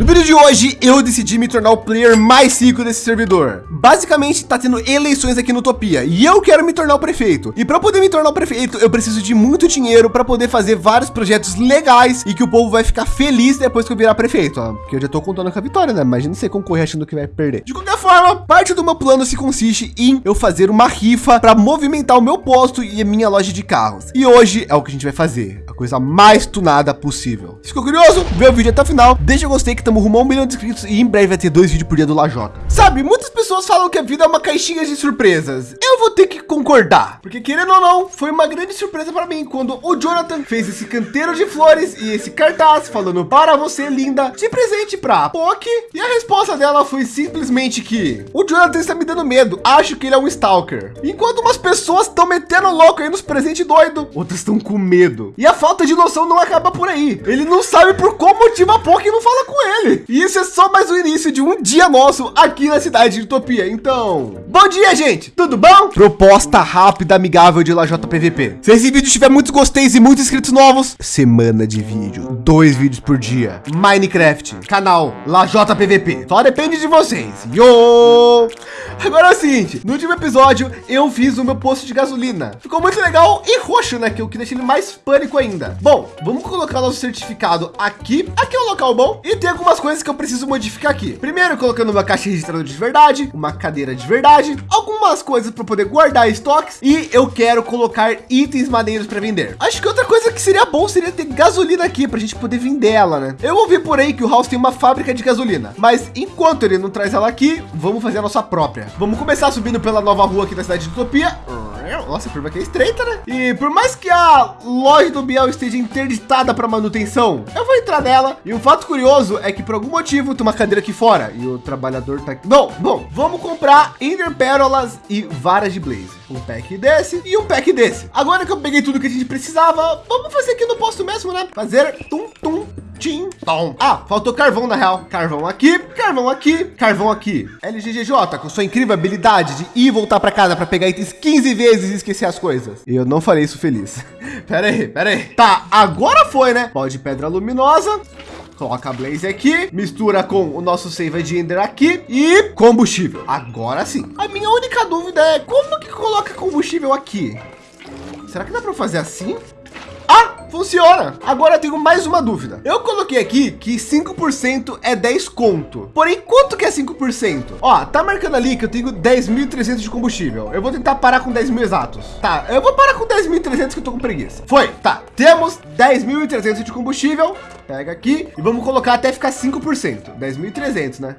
No vídeo de hoje, eu decidi me tornar o player mais rico desse servidor. Basicamente, tá tendo eleições aqui no Utopia e eu quero me tornar o prefeito. E para poder me tornar o prefeito, eu preciso de muito dinheiro para poder fazer vários projetos legais e que o povo vai ficar feliz depois que eu virar prefeito. Porque eu já tô contando com a vitória, né? Imagina você concorrer achando que vai perder. De qualquer forma, parte do meu plano se consiste em eu fazer uma rifa para movimentar o meu posto e a minha loja de carros. E hoje é o que a gente vai fazer. A coisa mais tunada possível. Ficou curioso? Vê o vídeo até o final. Deixa o gostei que estamos rumo a um milhão de inscritos e em breve vai ter dois vídeos por dia do Lajota. Sabe, muitas pessoas falam que a vida é uma caixinha de surpresas. Eu vou ter que concordar, porque querendo ou não, foi uma grande surpresa para mim quando o Jonathan fez esse canteiro de flores e esse cartaz falando para você, linda, de presente para POC. E a resposta dela foi simplesmente que o Jonathan está me dando medo. Acho que ele é um stalker. Enquanto umas pessoas estão metendo louco aí nos presentes doido, outras estão com medo. E a falta de noção não acaba por aí. Ele não sabe por qual motivo a POC não fala com ele ele. E isso é só mais o início de um dia nosso aqui na cidade de Utopia. Então, bom dia, gente. Tudo bom? Proposta rápida, amigável de LaJ PVP. Se esse vídeo tiver muitos gosteis e muitos inscritos novos, semana de vídeo, dois vídeos por dia. Minecraft, canal LaJ PVP. Só depende de vocês. Yo! Agora é o seguinte, no último episódio eu fiz o meu posto de gasolina. Ficou muito legal e roxo, né? Que eu que deixei ele mais pânico ainda. Bom, vamos colocar nosso certificado aqui. Aqui é um local bom e tem algumas coisas que eu preciso modificar aqui. Primeiro, colocando uma caixa registrada de verdade, uma cadeira de verdade, algumas coisas para poder guardar estoques e eu quero colocar itens maneiros para vender. Acho que outra coisa que seria bom seria ter gasolina aqui para a gente poder vender ela, né? Eu ouvi por aí que o House tem uma fábrica de gasolina, mas enquanto ele não traz ela aqui, vamos fazer a nossa própria. Vamos começar subindo pela nova rua aqui da cidade de Utopia. Nossa, a curva aqui é estreita, né? E por mais que a loja do Biel esteja interditada para manutenção, eu vou entrar nela. E um fato curioso é que por algum motivo tem uma cadeira aqui fora e o trabalhador tá aqui. Bom, bom, vamos comprar Ender Pérolas e varas de Blaze. Um pack desse e um pack desse. Agora que eu peguei tudo que a gente precisava, vamos fazer aqui no posto mesmo, né? Fazer tum, tum, tim, tom. Ah, faltou carvão na real. Carvão aqui, carvão aqui, carvão aqui. LGGJ, com sua incrível habilidade de ir e voltar para casa para pegar itens 15 vezes e esquecer as coisas. Eu não falei isso feliz. pera aí, pera aí. Tá, agora foi, né? Pó de pedra luminosa. Coloca a Blaze aqui, mistura com o nosso Save de Ender aqui e combustível. Agora sim. A minha única dúvida é como que coloca combustível aqui? Será que dá para fazer assim? Funciona. Agora eu tenho mais uma dúvida. Eu coloquei aqui que 5% é 10 conto. Porém, quanto que é 5%? Ó, tá marcando ali que eu tenho 10.300 de combustível. Eu vou tentar parar com 10 mil exatos. Tá, eu vou parar com 10.300 que eu tô com preguiça. Foi, tá. Temos 10.300 de combustível. Pega aqui e vamos colocar até ficar 5%. 10.300, né?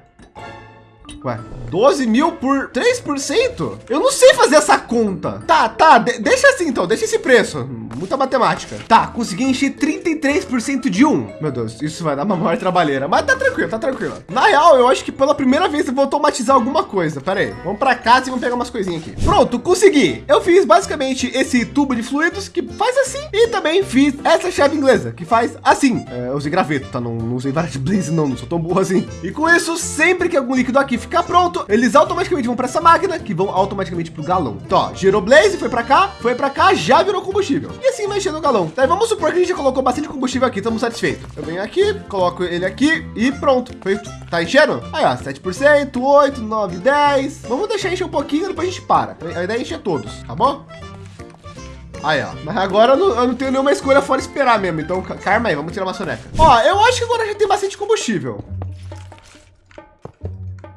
Ué, 12 mil por 3%? Eu não sei fazer essa conta. Tá, tá, de deixa assim então, deixa esse preço. Muita matemática. Tá, consegui encher 33% de um. Meu Deus, isso vai dar uma maior trabalheira, mas tá tranquilo, tá tranquilo. Na real, eu acho que pela primeira vez eu vou automatizar alguma coisa. Pera aí, vamos para casa e vamos pegar umas coisinhas aqui. Pronto, consegui. Eu fiz basicamente esse tubo de fluidos que faz assim e também fiz essa chave inglesa que faz assim. É, eu usei graveto, tá? Não, não usei de blaze não, não sou tão burro assim. E com isso, sempre que algum líquido aqui fica ficar pronto, eles automaticamente vão para essa máquina, que vão automaticamente para o galão. Então, ó, gerou blaze, foi para cá, foi para cá, já virou combustível. E assim vai enchendo o galão. Daí vamos supor que a gente já colocou bastante combustível aqui, estamos satisfeitos. Eu venho aqui, coloco ele aqui e pronto. Foi, tá enchendo? Aí, ó, 7%, 8, 9, 10. Vamos deixar encher um pouquinho, depois a gente para. A ideia é encher todos, tá bom? Aí, ó. Mas agora eu não, eu não, tenho nenhuma escolha fora esperar mesmo. Então, karma aí, vamos tirar uma soneca. Ó, eu acho que agora gente tem bastante combustível.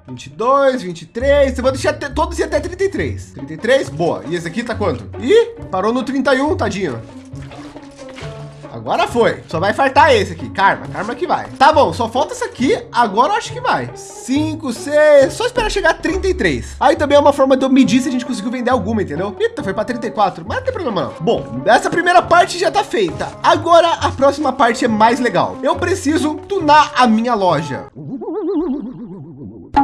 22, 23. Eu vou deixar até, todos ir até 33. 33, boa. E esse aqui tá quanto? Ih, parou no 31, tadinho. Agora foi. Só vai fartar esse aqui. Karma, karma que vai. Tá bom, só falta esse aqui. Agora eu acho que vai. 5, 6. Só esperar chegar a 33. Aí também é uma forma de eu medir se a gente conseguiu vender alguma, entendeu? Eita, foi para 34. Mas não tem problema não. Bom, essa primeira parte já tá feita. Agora a próxima parte é mais legal. Eu preciso tunar a minha loja.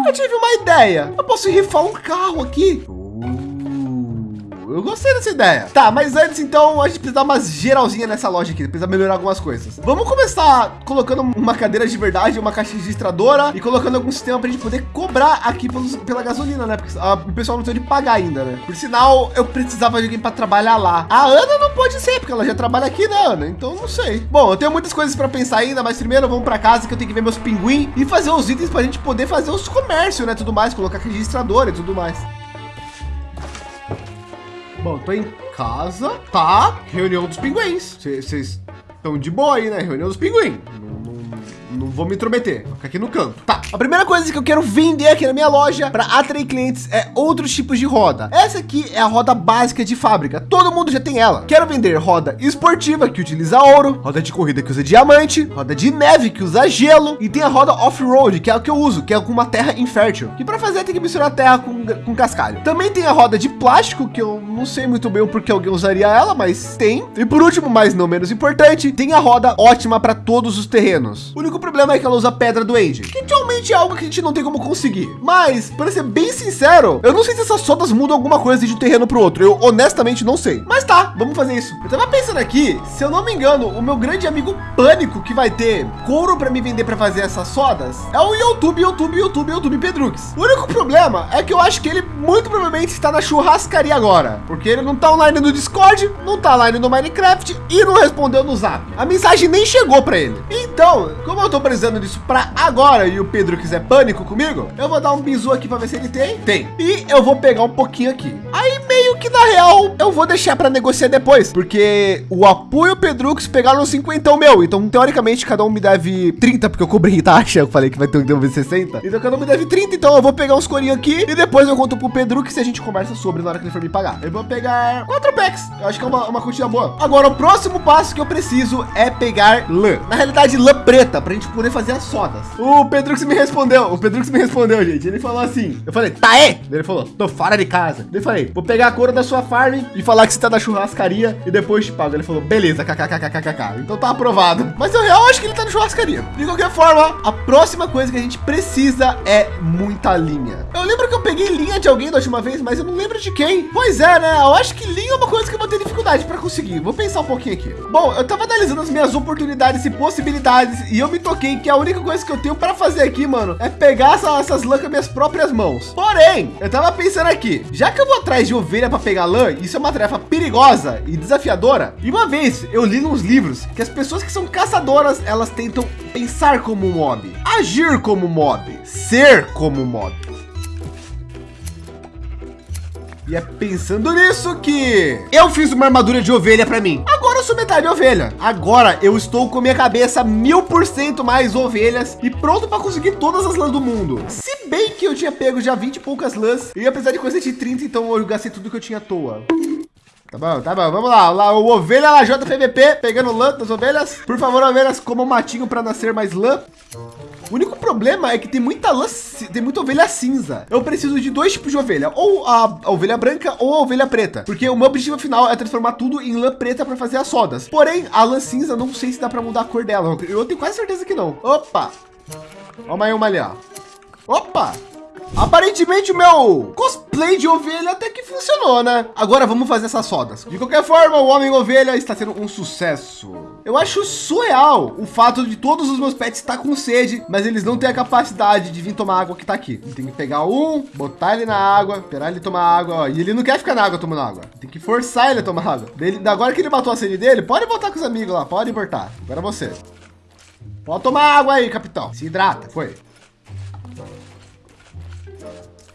Eu tive uma ideia. Eu posso rifar um carro aqui. Eu gostei dessa ideia. Tá, mas antes então a gente precisa dar umas geralzinha nessa loja aqui, precisa melhorar algumas coisas. Vamos começar colocando uma cadeira de verdade, uma caixa registradora e colocando algum sistema para gente poder cobrar aqui pelos, pela gasolina, né? Porque a, o pessoal não tem de pagar ainda, né? Por sinal, eu precisava de alguém para trabalhar lá. A Ana não pode ser, porque ela já trabalha aqui, né, Ana? Então não sei. Bom, eu tenho muitas coisas para pensar ainda, mas primeiro vamos para casa que eu tenho que ver meus pinguins e fazer os itens para gente poder fazer os comércios, né? Tudo mais, colocar registradora e tudo mais. Bom, tô em casa, tá? Reunião dos pinguins. Vocês estão de boa aí, né? Reunião dos pinguins. Não, não, vou me intrometer, vou ficar aqui no canto. Tá, a primeira coisa que eu quero vender aqui na minha loja para atrair clientes é outros tipos de roda. Essa aqui é a roda básica de fábrica, todo mundo já tem ela. Quero vender roda esportiva que utiliza ouro, roda de corrida que usa diamante, roda de neve que usa gelo e tem a roda off-road, que é a que eu uso, que é com uma terra infértil. E para fazer tem que misturar terra com, com cascalho. Também tem a roda de plástico, que eu não sei muito bem porque alguém usaria ela, mas tem. E por último, mas não menos importante, tem a roda ótima para todos os terrenos. O único problema é que ela usa pedra do Age, que atualmente é algo que a gente não tem como conseguir. Mas, para ser bem sincero, eu não sei se essas sodas mudam alguma coisa de um terreno para o outro. Eu honestamente não sei. Mas tá, vamos fazer isso. Eu tava pensando aqui, se eu não me engano, o meu grande amigo Pânico que vai ter couro para me vender para fazer essas sodas é o YouTube, YouTube, YouTube, YouTube Pedrux. O único problema é que eu acho que ele muito provavelmente está na churrascaria agora, porque ele não tá online no Discord, não tá online no Minecraft e não respondeu no Zap. A mensagem nem chegou para ele. Então, como eu tô precisando disso para agora e o Pedro quiser pânico comigo, eu vou dar um bisu aqui para ver se ele tem. Tem. E eu vou pegar um pouquinho aqui. Aí meio que na real eu vou deixar para negociar depois, porque o apoio Pedrux pegaram 50 meu. Então, teoricamente, cada um me deve 30, porque eu cobri taxa. Eu falei que vai ter um dever 60. Então, cada um me deve 30. Então, eu vou pegar uns corinhos aqui e depois eu conto pro Pedrux se a gente conversa sobre na hora que ele for me pagar. Eu vou pegar quatro packs. Eu acho que é uma, uma quantia boa. Agora, o próximo passo que eu preciso é pegar lã. Na realidade, lã preta, para gente poder fazer as sodas. O Pedrux me respondeu. O Pedrux me respondeu, gente. Ele falou assim. Eu falei, tá é? Ele falou, tô fora de casa. Eu falei, vou pegar a cor da sua farm e falar que você tá na churrascaria e depois te pago. Ele falou, beleza, kkkkkk. Então tá aprovado. Mas eu real acho que ele tá na churrascaria. De qualquer forma, a próxima coisa que a gente precisa é muita linha. Eu lembro que eu peguei linha de alguém da última vez, mas eu não lembro de quem. Pois é, né? Eu acho que linha é uma coisa que eu vou ter dificuldade para conseguir. Vou pensar um pouquinho aqui. Bom, eu tava analisando as minhas oportunidades e possibilidades e eu me toquei que a única coisa que eu tenho para fazer aqui, mano, é pegar essa, essas lãs com minhas próprias mãos. Porém, eu tava pensando aqui, já que eu vou atrás de ovelha para pegar lã, isso é uma tarefa perigosa e desafiadora. E uma vez eu li nos livros que as pessoas que são caçadoras, elas tentam pensar como um mob, agir como mob, ser como mob. E é pensando nisso que eu fiz uma armadura de ovelha para mim. Agora eu sou metade ovelha. Agora eu estou com minha cabeça mil por cento mais ovelhas e pronto para conseguir todas as lãs do mundo. Se bem que eu tinha pego já 20 e poucas lãs e apesar de coisa de 30, então eu gastei tudo que eu tinha à toa. Tá bom, tá bom, vamos lá, lá o ovelha lá JPVP pegando lã das ovelhas. Por favor, ovelhas, como um matinho para nascer mais lã. O único problema é que tem muita lã, tem muita ovelha cinza. Eu preciso de dois tipos de ovelha, ou a, a ovelha branca ou a ovelha preta, porque o meu objetivo final é transformar tudo em lã preta para fazer as sodas. Porém, a lã cinza não sei se dá para mudar a cor dela. Eu tenho quase certeza que não. Opa! Ó, mais uma ali, ó. Opa! Aparentemente o meu cosplay de ovelha até que funcionou, né? Agora vamos fazer essas sodas. De qualquer forma, o Homem Ovelha está sendo um sucesso. Eu acho surreal o fato de todos os meus pets estar com sede, mas eles não têm a capacidade de vir tomar água que está aqui. Tem que pegar um, botar ele na água, esperar ele tomar água. Ó, e ele não quer ficar na água tomando água. Tem que forçar ele a tomar água. Dele, agora que ele matou a sede dele, pode botar com os amigos lá, pode importar. Agora você. Pode tomar água aí, capitão. Se hidrata, foi.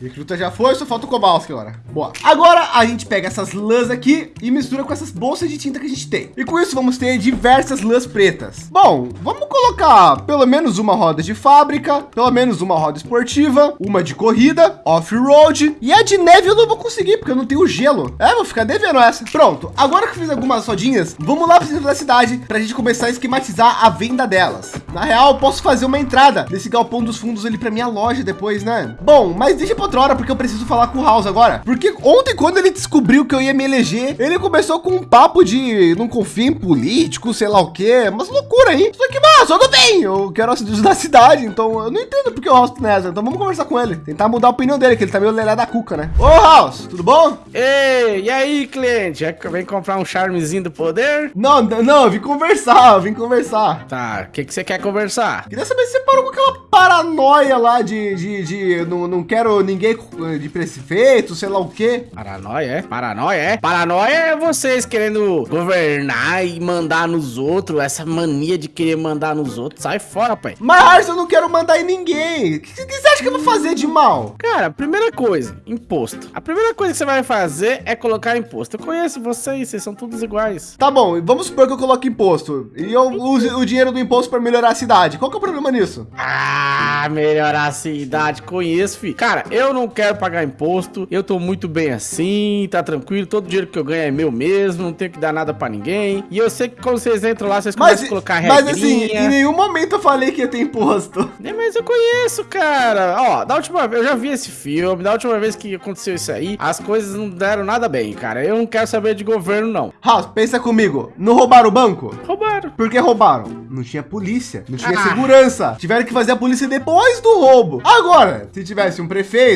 Recruta já foi, só falta o Kowalski agora. Boa. Agora a gente pega essas lãs aqui e mistura com essas bolsas de tinta que a gente tem. E com isso vamos ter diversas lãs pretas. Bom, vamos colocar pelo menos uma roda de fábrica, pelo menos uma roda esportiva, uma de corrida, off-road e a de neve eu não vou conseguir porque eu não tenho gelo. É, vou ficar devendo essa. Pronto. Agora que fiz algumas rodinhas, vamos lá para centro da cidade para a gente começar a esquematizar a venda delas. Na real, posso fazer uma entrada desse galpão dos fundos ali para minha loja depois, né? Bom, mas deixa eu outra hora, porque eu preciso falar com o House agora. Porque ontem, quando ele descobriu que eu ia me eleger, ele começou com um papo de não confia em político, sei lá o quê. Mas loucura aí. Só que, mas tudo bem. Eu quero a da cidade, então eu não entendo porque o House tá nessa. Então vamos conversar com ele. Tentar mudar a opinião dele, que ele tá meio lelé da cuca, né? Ô, House, tudo bom? Ei, e aí, cliente? É vem comprar um charmezinho do poder? Não, não, eu vim conversar, eu vim conversar. Tá, o que, que você quer conversar? Queria saber se você parou com aquela paranoia lá de, de, de não, não quero ninguém de prefeito, sei lá o quê. Paranoia, é? Paranoia, é? Paranoia é vocês querendo governar e mandar nos outros, essa mania de querer mandar nos outros. Sai fora, pai. Mas eu não quero mandar em ninguém. O que, que você acha que eu vou fazer de mal? Cara, primeira coisa, imposto. A primeira coisa que você vai fazer é colocar imposto. Eu conheço vocês, vocês são todos iguais. Tá bom, vamos supor que eu coloque imposto e eu use o dinheiro do imposto para melhorar a cidade. Qual que é o problema nisso? Ah, melhorar a cidade, conheço, filho. Cara, eu não quero pagar imposto, eu tô muito bem assim, tá tranquilo, todo dinheiro que eu ganho é meu mesmo, não tenho que dar nada para ninguém. E eu sei que quando vocês entram lá, vocês começam a colocar regrinha. Mas assim, em nenhum momento eu falei que ia ter imposto. É, mas eu conheço, cara. Ó, da última vez, eu já vi esse filme, da última vez que aconteceu isso aí, as coisas não deram nada bem, cara. Eu não quero saber de governo, não. House, pensa comigo, não roubaram o banco? Roubaram. Por que roubaram? Não tinha polícia, não tinha ah. segurança. Tiveram que fazer a polícia depois do roubo. Agora, se tivesse um prefeito,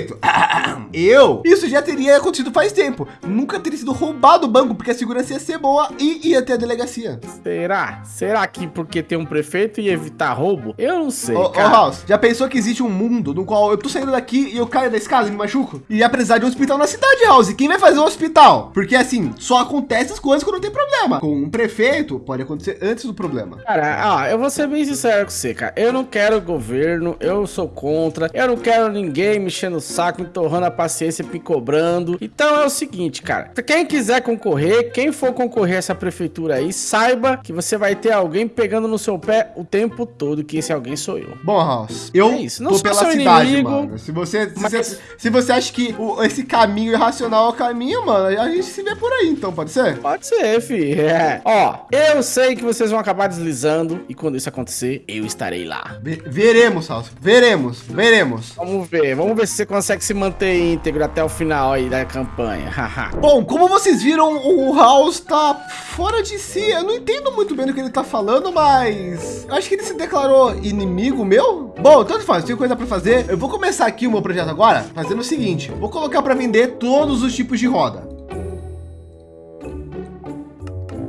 eu, isso já teria acontecido faz tempo. Nunca teria sido roubado o banco, porque a segurança ia ser boa e ia ter a delegacia. Será? Será que porque tem um prefeito ia evitar roubo? Eu não sei, Ô, cara. House, já pensou que existe um mundo no qual eu tô saindo daqui e eu caio da escada e me machuco? E ia precisar de um hospital na cidade, House. Quem vai fazer um hospital? Porque assim, só acontece as coisas quando tem problema. Com um prefeito, pode acontecer antes do problema. Cara, ó, eu vou ser bem sincero com você, cara. Eu não quero governo, eu sou contra. Eu não quero ninguém mexendo o saco, entorrando a paciência, me cobrando. Então é o seguinte, cara. Quem quiser concorrer, quem for concorrer a essa prefeitura aí, saiba que você vai ter alguém pegando no seu pé o tempo todo, que esse alguém sou eu. Bom, House, eu é isso. Não tô pela cidade, inimigo, mano. Se você, se, mas... você, se você acha que o, esse caminho irracional é o caminho, mano, a gente se vê por aí, então, pode ser? Pode ser, fi. É. Ó, eu sei que vocês vão acabar deslizando e quando isso acontecer, eu estarei lá. Ve veremos, House. Veremos, veremos. Vamos ver, vamos ver se você consegue se manter íntegro até o final aí da campanha. Bom, como vocês viram, o House tá fora de si. Eu não entendo muito bem do que ele tá falando, mas acho que ele se declarou inimigo meu. Bom, tanto faz, tenho coisa para fazer. Eu vou começar aqui o meu projeto agora, fazendo o seguinte: vou colocar para vender todos os tipos de roda.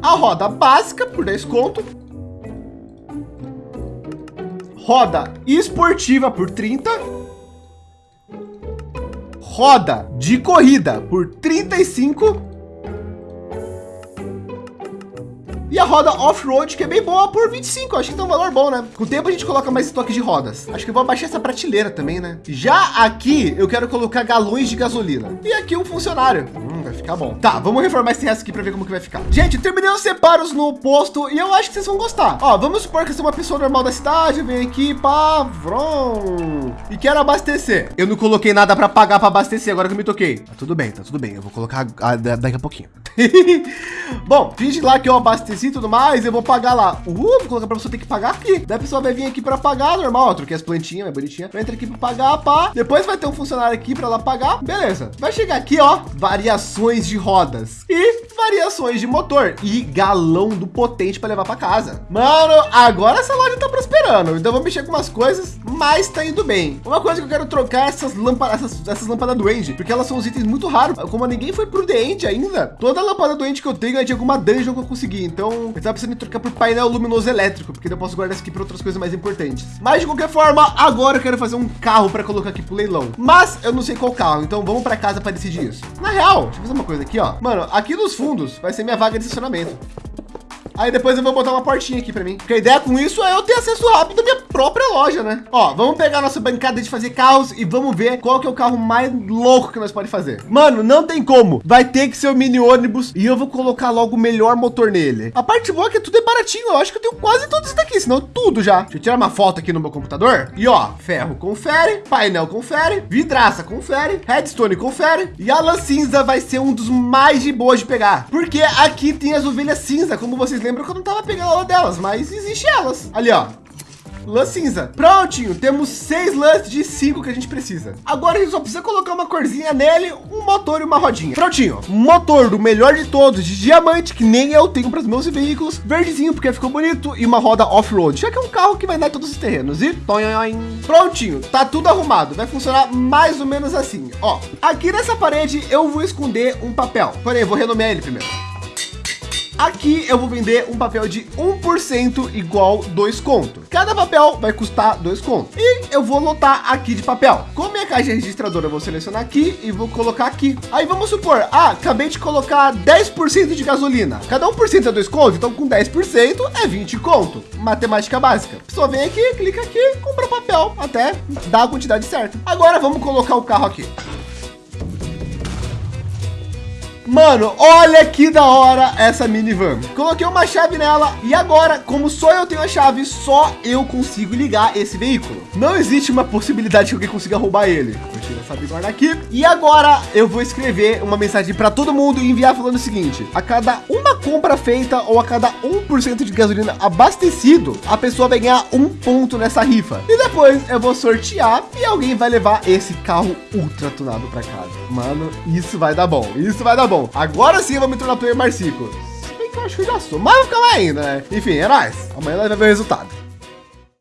A roda básica por 10 conto. Roda esportiva por 30. Roda de corrida por 35 E a roda off-road, que é bem boa por 25. Acho que tem um valor bom, né? Com o tempo a gente coloca mais estoque de rodas. Acho que eu vou abaixar essa prateleira também, né? Já aqui eu quero colocar galões de gasolina. E aqui um funcionário. Hum, vai ficar bom. Tá, vamos reformar esse resto aqui para ver como que vai ficar. Gente, terminei os separos no posto e eu acho que vocês vão gostar. Ó, vamos supor que eu sou uma pessoa normal da cidade, venho aqui, pá, vrom, e quero abastecer. Eu não coloquei nada para pagar para abastecer, agora que eu me toquei. Tá tudo bem, tá tudo bem. Eu vou colocar daqui a pouquinho. bom, finge lá que eu abasteci e tudo mais, eu vou pagar lá. Uh, vou colocar para você ter que pagar aqui. Daí a pessoa vai vir aqui para pagar, normal. Eu troquei as plantinhas, é bonitinha. Vai entrar aqui para pagar, pá. Depois vai ter um funcionário aqui para ela pagar. Beleza. Vai chegar aqui, ó, variações de rodas e variações de motor e galão do potente para levar para casa. Mano, agora essa loja tá prosperando. Então vou mexer com umas coisas, mas tá indo bem. Uma coisa que eu quero trocar é essas lâmpadas, essas, essas lâmpadas doente, porque elas são os itens muito raros. Como ninguém foi prudente ainda, toda lâmpada doente que eu tenho é de alguma dungeon que eu consegui. Então eu estava precisando trocar por painel luminoso elétrico, porque eu posso guardar isso aqui para outras coisas mais importantes. Mas de qualquer forma, agora eu quero fazer um carro para colocar aqui pro leilão. Mas eu não sei qual carro, então vamos para casa para decidir isso. Na real, deixa eu fazer uma coisa aqui, ó. Mano, aqui nos fundos vai ser minha vaga de estacionamento. Aí depois eu vou botar uma portinha aqui para mim. Porque a ideia com isso é eu ter acesso rápido à minha própria loja, né? Ó, vamos pegar nossa bancada de fazer carros e vamos ver qual que é o carro mais louco que nós pode fazer. Mano, não tem como. Vai ter que ser o mini ônibus e eu vou colocar logo o melhor motor nele. A parte boa é que tudo é baratinho. Eu acho que eu tenho quase todos isso daqui, senão tudo já. Deixa eu tirar uma foto aqui no meu computador. E ó, ferro confere, painel confere, vidraça confere, redstone confere e a lã cinza vai ser um dos mais de boas de pegar. Porque aqui tem as ovelhas cinza, como vocês lembram lembro que eu não tava pegando a delas, mas existe elas. Ali, ó. lã cinza. Prontinho, temos seis lãs de cinco que a gente precisa. Agora a gente só precisa colocar uma corzinha nele, um motor e uma rodinha. Prontinho, motor do melhor de todos, de diamante, que nem eu tenho para os meus veículos, verdezinho porque ficou bonito e uma roda off-road, já que é um carro que vai dar todos os terrenos. E prontinho, tá tudo arrumado. Vai funcionar mais ou menos assim. Ó, aqui nessa parede eu vou esconder um papel. Porém, vou renomear ele primeiro. Aqui eu vou vender um papel de 1% igual 2 conto. Cada papel vai custar 2 conto. E eu vou lotar aqui de papel. Com minha caixa registradora, eu vou selecionar aqui e vou colocar aqui. Aí vamos supor, ah, acabei de colocar 10% de gasolina. Cada 1% é 2 conto, então com 10% é 20 conto. Matemática básica. Só vem aqui, clica aqui, compra papel até dar a quantidade certa. Agora vamos colocar o carro aqui. Mano, olha que da hora essa minivan. Coloquei uma chave nela e agora, como só eu tenho a chave, só eu consigo ligar esse veículo. Não existe uma possibilidade que alguém consiga roubar ele. Vou tirar essa bigorna aqui. E agora eu vou escrever uma mensagem para todo mundo e enviar falando o seguinte: a cada uma compra feita ou a cada 1% de gasolina abastecido, a pessoa vai ganhar um ponto nessa rifa. E depois eu vou sortear e alguém vai levar esse carro ultra tunado para casa. Mano, isso vai dar bom. Isso vai dar bom. Agora sim eu vou me tornar player Marcico. Se bem que eu acho que eu já sou, mas vou ficar lá ainda, né? Enfim, é nóis. Amanhã nós vamos ver o resultado.